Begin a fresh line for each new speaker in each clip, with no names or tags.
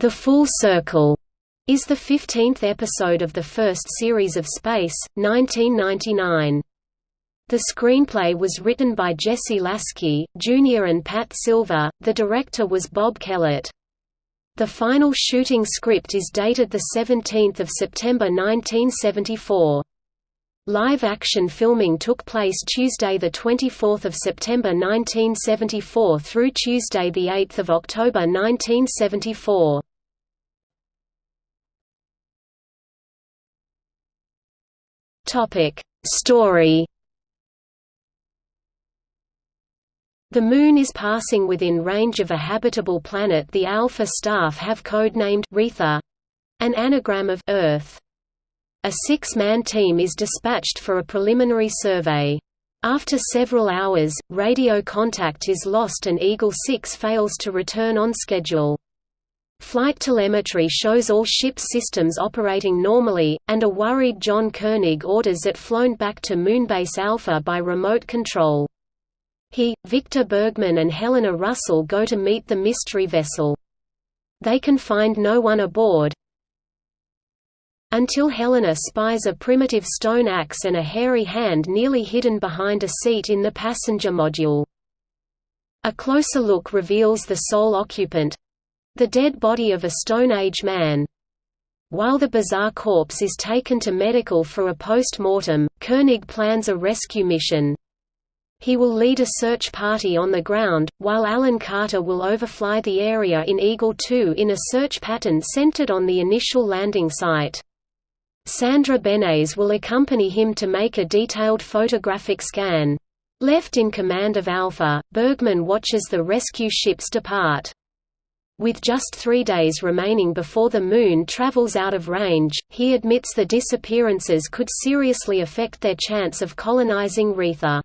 The Full Circle is the 15th episode of the first series of Space, 1999. The screenplay was written by Jesse Lasky, Jr. and Pat Silver, the director was Bob Kellett. The final shooting script is dated 17 September 1974. Live-action filming took place Tuesday 24 September 1974 through Tuesday 8 October 1974. Story The Moon is passing within range of a habitable planet the Alpha staff have codenamed Retha—an anagram of Earth. A six-man team is dispatched for a preliminary survey. After several hours, radio contact is lost and Eagle 6 fails to return on schedule. Flight telemetry shows all ship's systems operating normally, and a worried John Koenig orders it flown back to Moonbase Alpha by remote control. He, Victor Bergman and Helena Russell go to meet the mystery vessel. They can find no one aboard, until Helena spies a primitive stone axe and a hairy hand nearly hidden behind a seat in the passenger module. A closer look reveals the sole occupant—the dead body of a Stone Age man. While the bizarre corpse is taken to medical for a post-mortem, Koenig plans a rescue mission. He will lead a search party on the ground, while Alan Carter will overfly the area in Eagle 2 in a search pattern centered on the initial landing site. Sandra Benes will accompany him to make a detailed photographic scan. Left in command of Alpha, Bergman watches the rescue ships depart. With just three days remaining before the Moon travels out of range, he admits the disappearances could seriously affect their chance of colonizing Retha.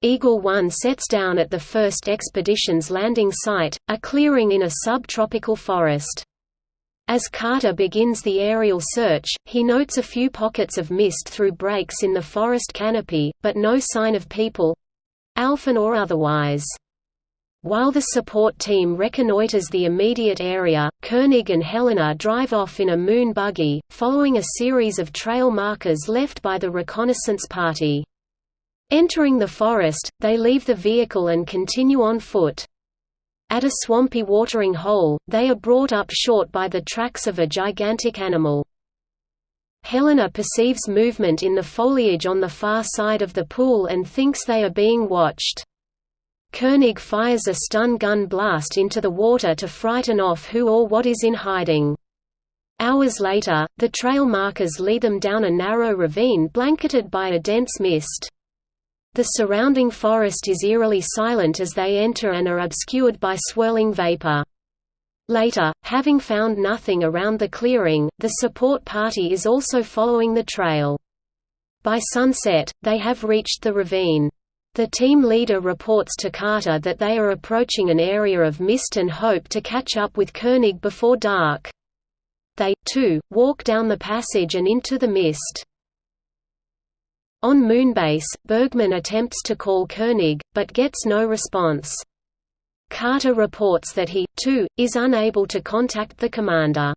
Eagle 1 sets down at the first expedition's landing site, a clearing in a subtropical forest. As Carter begins the aerial search, he notes a few pockets of mist through breaks in the forest canopy, but no sign of people—Alphan or otherwise. While the support team reconnoiters the immediate area, Koenig and Helena drive off in a moon buggy, following a series of trail markers left by the reconnaissance party. Entering the forest, they leave the vehicle and continue on foot. At a swampy watering hole, they are brought up short by the tracks of a gigantic animal. Helena perceives movement in the foliage on the far side of the pool and thinks they are being watched. Koenig fires a stun gun blast into the water to frighten off who or what is in hiding. Hours later, the trail markers lead them down a narrow ravine blanketed by a dense mist. The surrounding forest is eerily silent as they enter and are obscured by swirling vapor. Later, having found nothing around the clearing, the support party is also following the trail. By sunset, they have reached the ravine. The team leader reports to Carter that they are approaching an area of mist and hope to catch up with Koenig before dark. They, too, walk down the passage and into the mist. On Moonbase, Bergman attempts to call Koenig, but gets no response. Carter reports that he, too, is unable to contact the commander.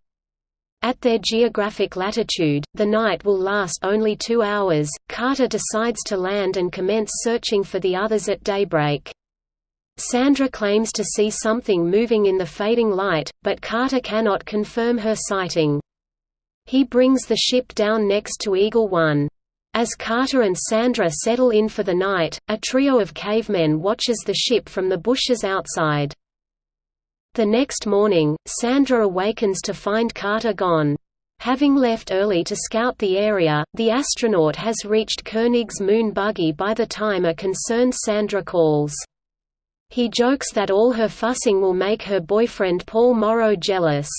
At their geographic latitude, the night will last only two hours. Carter decides to land and commence searching for the others at daybreak. Sandra claims to see something moving in the fading light, but Carter cannot confirm her sighting. He brings the ship down next to Eagle 1. As Carter and Sandra settle in for the night, a trio of cavemen watches the ship from the bushes outside. The next morning, Sandra awakens to find Carter gone. Having left early to scout the area, the astronaut has reached Koenig's moon buggy by the time a concerned Sandra calls. He jokes that all her fussing will make her boyfriend Paul Morrow jealous.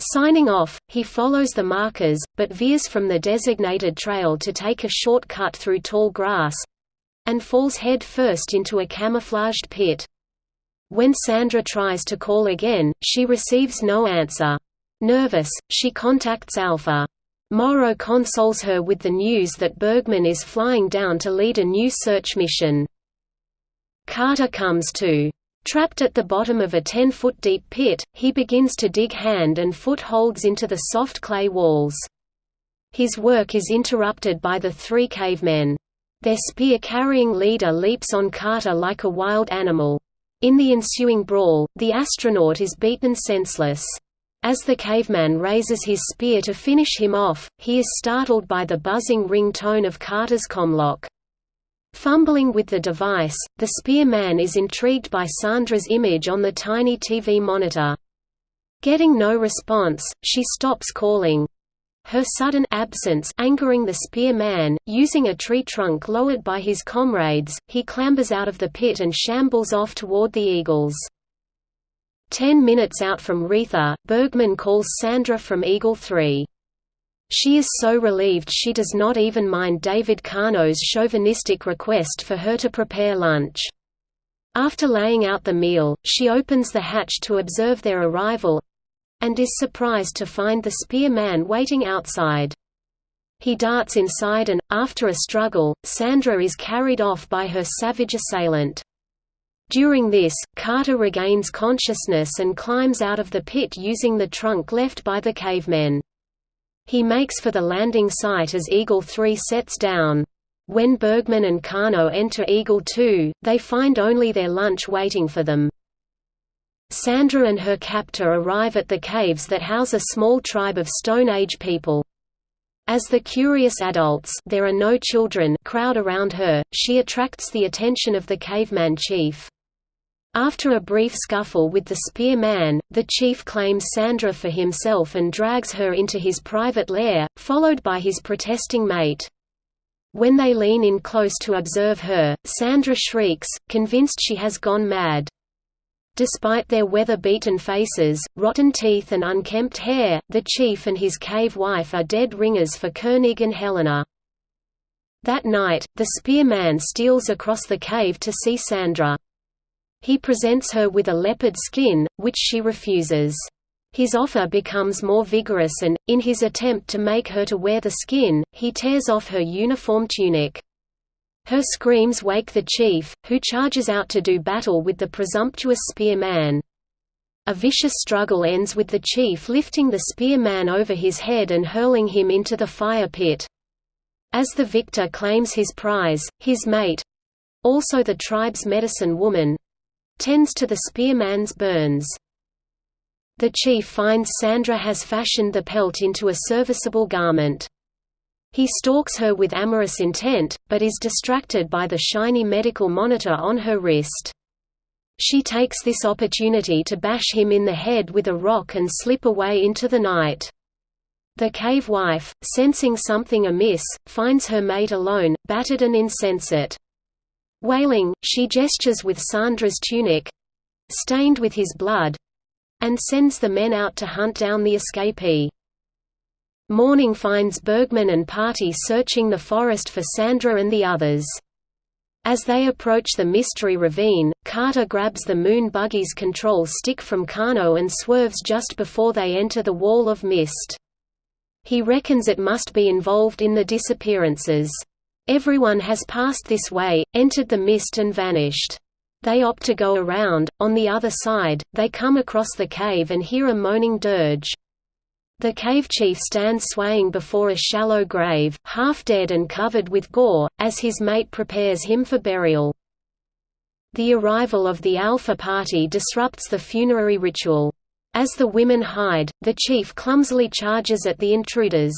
Signing off, he follows the markers, but veers from the designated trail to take a short cut through tall grass—and falls head first into a camouflaged pit. When Sandra tries to call again, she receives no answer. Nervous, she contacts Alpha. Morrow consoles her with the news that Bergman is flying down to lead a new search mission. Carter comes to Trapped at the bottom of a 10-foot deep pit, he begins to dig hand and foot holds into the soft clay walls. His work is interrupted by the three cavemen. Their spear-carrying leader leaps on Carter like a wild animal. In the ensuing brawl, the astronaut is beaten senseless. As the caveman raises his spear to finish him off, he is startled by the buzzing ring tone of Carter's comlock. Fumbling with the device, the spearman is intrigued by Sandra's image on the tiny TV monitor. Getting no response, she stops calling. Her sudden absence angering the spearman, using a tree trunk lowered by his comrades, he clambers out of the pit and shambles off toward the eagles. Ten minutes out from Retha, Bergman calls Sandra from Eagle 3. She is so relieved she does not even mind David Kano's chauvinistic request for her to prepare lunch. After laying out the meal, she opens the hatch to observe their arrival, and is surprised to find the spear man waiting outside. He darts inside and, after a struggle, Sandra is carried off by her savage assailant. During this, Carter regains consciousness and climbs out of the pit using the trunk left by the cavemen. He makes for the landing site as Eagle 3 sets down. When Bergman and Kano enter Eagle 2, they find only their lunch waiting for them. Sandra and her captor arrive at the caves that house a small tribe of Stone Age people. As the curious adults there are no children crowd around her, she attracts the attention of the caveman chief. After a brief scuffle with the spear man, the chief claims Sandra for himself and drags her into his private lair, followed by his protesting mate. When they lean in close to observe her, Sandra shrieks, convinced she has gone mad. Despite their weather-beaten faces, rotten teeth and unkempt hair, the chief and his cave wife are dead ringers for Koenig and Helena. That night, the spearman steals across the cave to see Sandra. He presents her with a leopard skin, which she refuses. His offer becomes more vigorous and, in his attempt to make her to wear the skin, he tears off her uniform tunic. Her screams wake the chief, who charges out to do battle with the presumptuous spearman. A vicious struggle ends with the chief lifting the spearman over his head and hurling him into the fire pit. As the victor claims his prize, his mate—also the tribe's medicine woman—tends to the spearman's burns. The chief finds Sandra has fashioned the pelt into a serviceable garment. He stalks her with amorous intent, but is distracted by the shiny medical monitor on her wrist. She takes this opportunity to bash him in the head with a rock and slip away into the night. The cave wife, sensing something amiss, finds her mate alone, battered and insensate. Wailing, she gestures with Sandra's tunic—stained with his blood—and sends the men out to hunt down the escapee. Morning finds Bergman and party searching the forest for Sandra and the others. As they approach the mystery ravine, Carter grabs the moon buggy's control stick from Kano and swerves just before they enter the wall of mist. He reckons it must be involved in the disappearances. Everyone has passed this way, entered the mist and vanished. They opt to go around, on the other side, they come across the cave and hear a moaning dirge. The cave chief stands swaying before a shallow grave, half dead and covered with gore, as his mate prepares him for burial. The arrival of the Alpha Party disrupts the funerary ritual. As the women hide, the chief clumsily charges at the intruders.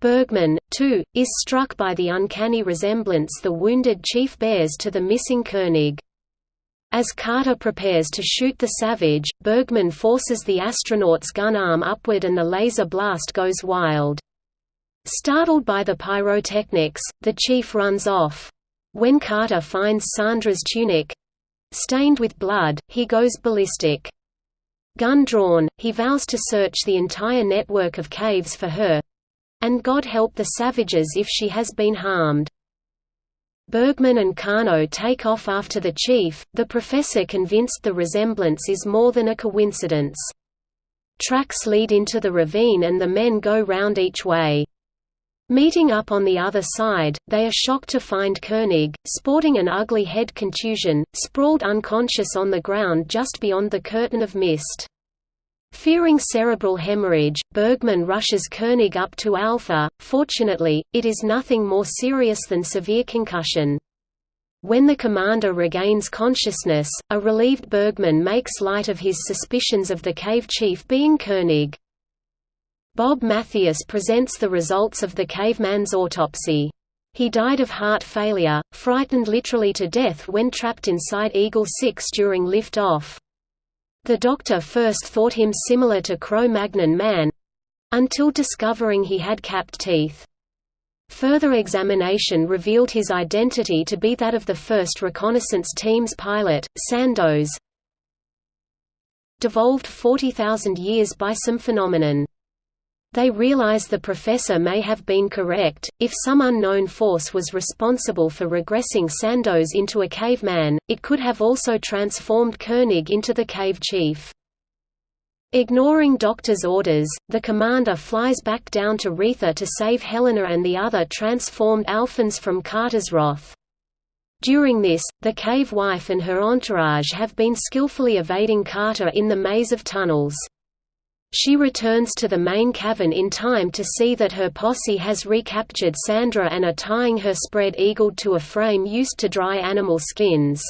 Bergman, too, is struck by the uncanny resemblance the wounded chief bears to the missing Koenig. As Carter prepares to shoot the Savage, Bergman forces the astronaut's gun arm upward and the laser blast goes wild. Startled by the pyrotechnics, the chief runs off. When Carter finds Sandra's tunic—stained with blood, he goes ballistic. Gun drawn, he vows to search the entire network of caves for her—and God help the savages if she has been harmed. Bergman and Kano take off after the chief, the professor convinced the resemblance is more than a coincidence. Tracks lead into the ravine and the men go round each way. Meeting up on the other side, they are shocked to find Koenig, sporting an ugly head contusion, sprawled unconscious on the ground just beyond the curtain of mist. Fearing cerebral hemorrhage, Bergman rushes Koenig up to Alpha. Fortunately, it is nothing more serious than severe concussion. When the commander regains consciousness, a relieved Bergman makes light of his suspicions of the cave chief being Koenig. Bob Mathias presents the results of the caveman's autopsy. He died of heart failure, frightened literally to death when trapped inside Eagle 6 during lift-off. The doctor first thought him similar to Cro-Magnon man—until discovering he had capped teeth. Further examination revealed his identity to be that of the first reconnaissance team's pilot, Sandoz. Devolved 40,000 years by some phenomenon. They realize the professor may have been correct, if some unknown force was responsible for regressing Sandoz into a caveman, it could have also transformed Koenig into the cave chief. Ignoring Doctor's orders, the commander flies back down to Retha to save Helena and the other transformed Alphans from Carter's wrath. During this, the cave wife and her entourage have been skillfully evading Carter in the maze of tunnels. She returns to the main cavern in time to see that her posse has recaptured Sandra and are tying her spread-eagled to a frame used to dry animal skins.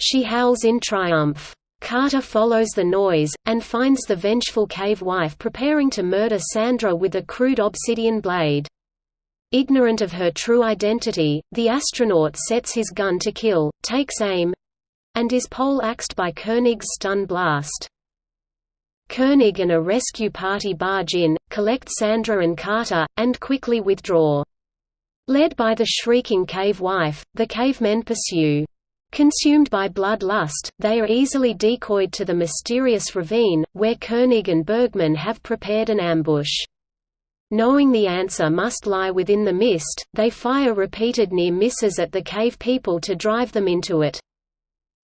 She howls in triumph. Carter follows the noise, and finds the vengeful cave wife preparing to murder Sandra with a crude obsidian blade. Ignorant of her true identity, the astronaut sets his gun to kill, takes aim—and is pole-axed by Koenig's stun blast. Koenig and a rescue party barge in, collect Sandra and Carter, and quickly withdraw. Led by the shrieking cave wife, the cavemen pursue. Consumed by blood lust, they are easily decoyed to the mysterious ravine, where Koenig and Bergman have prepared an ambush. Knowing the answer must lie within the mist, they fire repeated near misses at the cave people to drive them into it.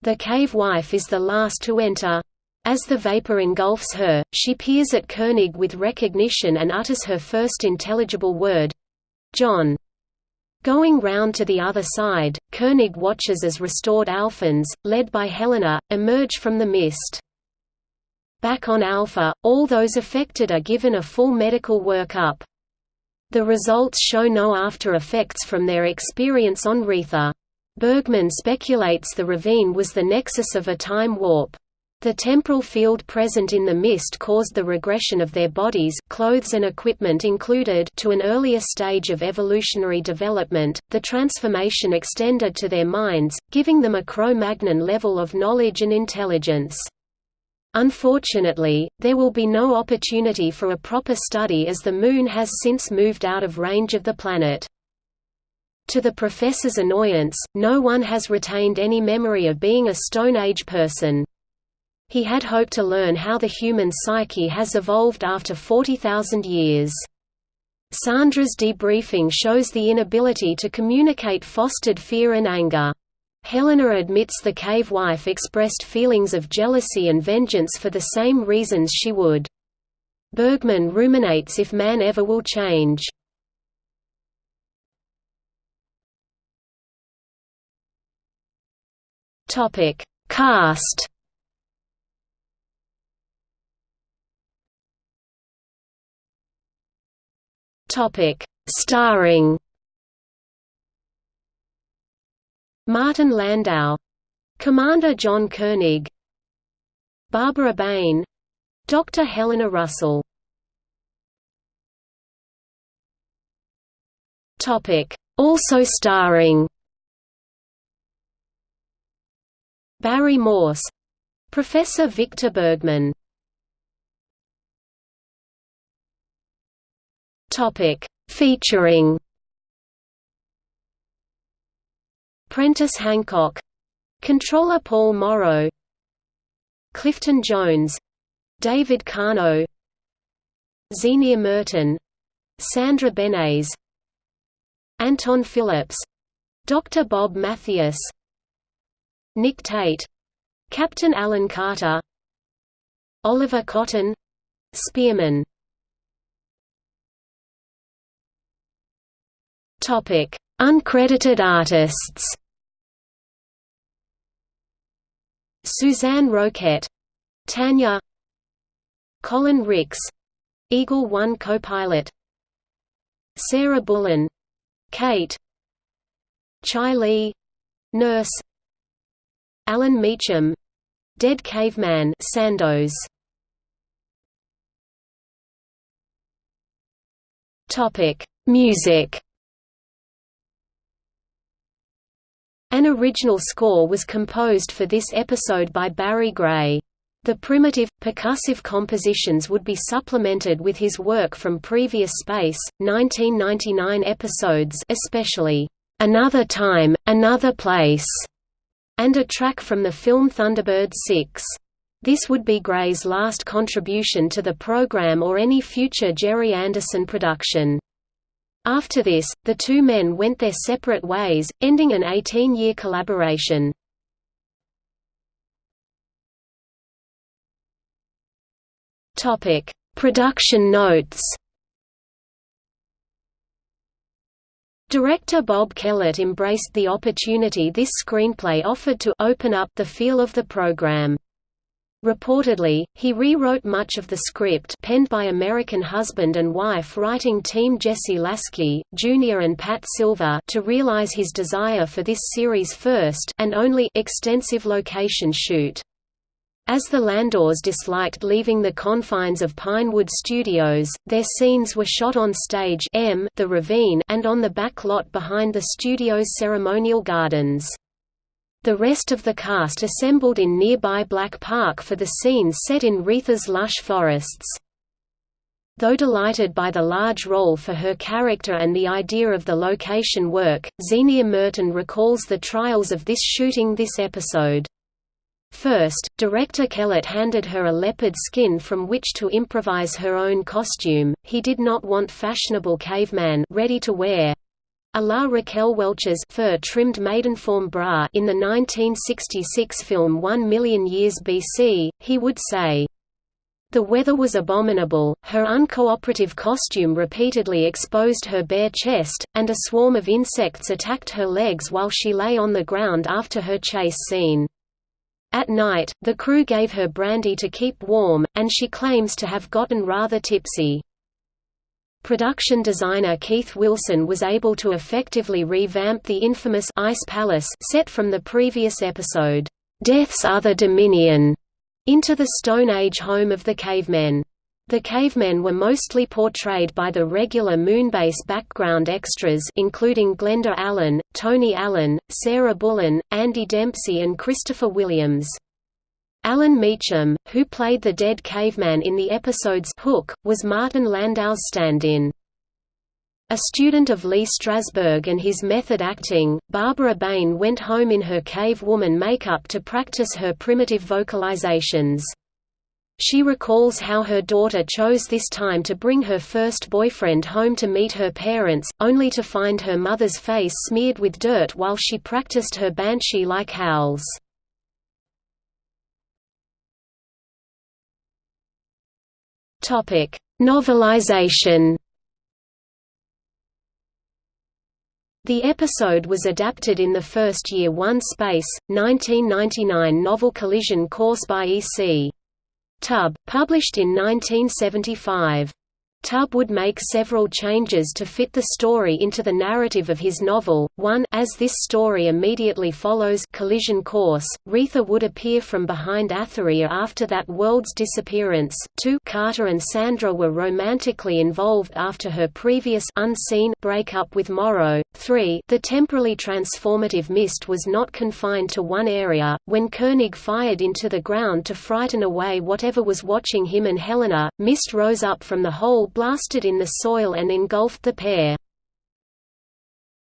The cave wife is the last to enter. As the vapor engulfs her, she peers at Koenig with recognition and utters her first intelligible word—John. Going round to the other side, Koenig watches as restored Alphans, led by Helena, emerge from the mist. Back on Alpha, all those affected are given a full medical workup. The results show no after effects from their experience on Retha. Bergman speculates the ravine was the nexus of a time warp. The temporal field present in the mist caused the regression of their bodies clothes and equipment included to an earlier stage of evolutionary development, the transformation extended to their minds, giving them a Cro-Magnon level of knowledge and intelligence. Unfortunately, there will be no opportunity for a proper study as the Moon has since moved out of range of the planet. To the professor's annoyance, no one has retained any memory of being a Stone Age person. He had hoped to learn how the human psyche has evolved after 40,000 years. Sandra's debriefing shows the inability to communicate fostered fear and anger. Helena admits the cave wife expressed feelings of jealousy and vengeance for the same reasons she would. Bergman ruminates if man ever will change. Cast Topic: Starring Martin Landau, Commander John Koenig, Barbara Bain, Dr. Helena Russell. Topic: Also starring Barry Morse, Professor Victor Bergman. Topic Featuring Prentice Hancock Controller Paul Morrow Clifton Jones David Kano Zienia Merton Sandra Benes Anton Phillips Dr. Bob Mathias Nick Tate Captain Alan Carter Oliver Cotton Spearman Topic: Uncredited artists. Suzanne Roquette, Tanya, Colin Ricks, Eagle One co-pilot, Sarah Bullen, Kate, Chai Lee, Nurse, Alan Meacham, Dead Caveman Sandoz. Topic: Music. An original score was composed for this episode by Barry Gray. The primitive, percussive compositions would be supplemented with his work from previous Space, 1999 episodes especially, "'Another Time, Another Place' and a track from the film Thunderbird 6. This would be Gray's last contribution to the program or any future Gerry Anderson production. After this, the two men went their separate ways, ending an 18-year collaboration. Topic: Production notes. Director Bob Kellett embraced the opportunity this screenplay offered to open up the feel of the program. Reportedly, he rewrote much of the script penned by American husband and wife writing team Jesse Lasky, Jr. and Pat Silver to realize his desire for this series' first and only extensive location shoot. As the Landaus disliked leaving the confines of Pinewood Studios, their scenes were shot on stage M the ravine and on the back lot behind the studio's ceremonial gardens. The rest of the cast assembled in nearby Black Park for the scenes set in Retha's lush forests. Though delighted by the large role for her character and the idea of the location work, Zienia Merton recalls the trials of this shooting this episode. First, director Kellett handed her a leopard skin from which to improvise her own costume. He did not want fashionable caveman ready to wear, la Raquel Welch's fur-trimmed maidenform bra in the 1966 film One Million Years BC, he would say, the weather was abominable, her uncooperative costume repeatedly exposed her bare chest, and a swarm of insects attacked her legs while she lay on the ground after her chase scene. At night, the crew gave her brandy to keep warm, and she claims to have gotten rather tipsy. Production designer Keith Wilson was able to effectively revamp the infamous Ice Palace set from the previous episode, Death's Other Dominion, into the Stone Age home of the cavemen. The cavemen were mostly portrayed by the regular Moonbase background extras including Glenda Allen, Tony Allen, Sarah Bullen, Andy Dempsey and Christopher Williams. Alan Meacham, who played the dead caveman in the episode's Hook, was Martin Landau's stand-in. A student of Lee Strasberg and his method acting, Barbara Bain went home in her cave woman makeup to practice her primitive vocalizations. She recalls how her daughter chose this time to bring her first boyfriend home to meet her parents, only to find her mother's face smeared with dirt while she practiced her banshee-like howls. Topic: Novelization. The episode was adapted in the first Year One Space, 1999 novel Collision Course by E.C. Tubb, published in 1975. Tubb would make several changes to fit the story into the narrative of his novel. 1 As this story immediately follows Collision Course, Retha would appear from behind Atheria after that world's disappearance. 2 Carter and Sandra were romantically involved after her previous unseen breakup with Morrow. 3 The temporally transformative mist was not confined to one area. When Koenig fired into the ground to frighten away whatever was watching him and Helena, mist rose up from the hole blasted in the soil and engulfed the pair.